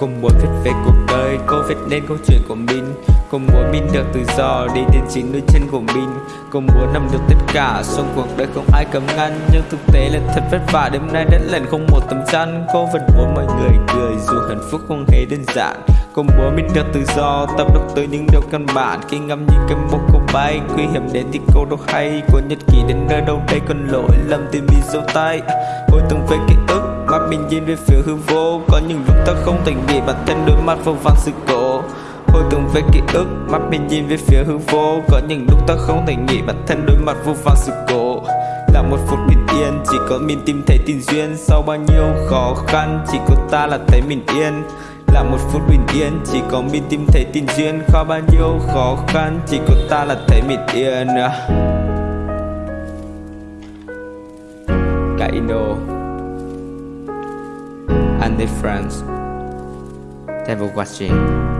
Cùng mùa viết về cuộc đời Cô viết nên câu chuyện của mình. Cô muốn mình được tự do, đi đến chính đôi chân của mình Cô muốn nằm được tất cả Xong cuộc đời không ai cấm ngăn. Nhưng thực tế là thật vất vả, Đêm nay đến lần không một tấm chăn. Cô vẫn muốn mọi người cười, Dù hạnh phúc không hề đơn giản. Cô muốn mình được tự do, Tập đọc tới những điều căn bản. Khi ngắm những cái mốc cô bay, Nguy hiểm đến thì cô đâu hay. Của nhật ký đến nơi đâu đây còn lỗi lầm tìm bị dấu tay. Hồi từng về ký ức, Mắt mình nhìn về phía hư vô. Có những lúc ta không thành bị bản thân đối mặt vô vàn sự cố. Hồi tưởng về ký ức, Mắt mình nhìn về phía hư vô. Có những lúc ta không thể nghĩ, bản thân đối mặt vô vàn sự cố. Là một phút bình yên, Chỉ có mình tìm thấy tình duyên. Sau bao nhiêu khó khăn, Chỉ có ta là thấy mình yên. Là một phút bình yên, Chỉ có mình tìm thấy tình duyên. Khó bao nhiêu khó khăn, Chỉ có ta là thấy mình yên. Kaino And the friends Thanks for watching.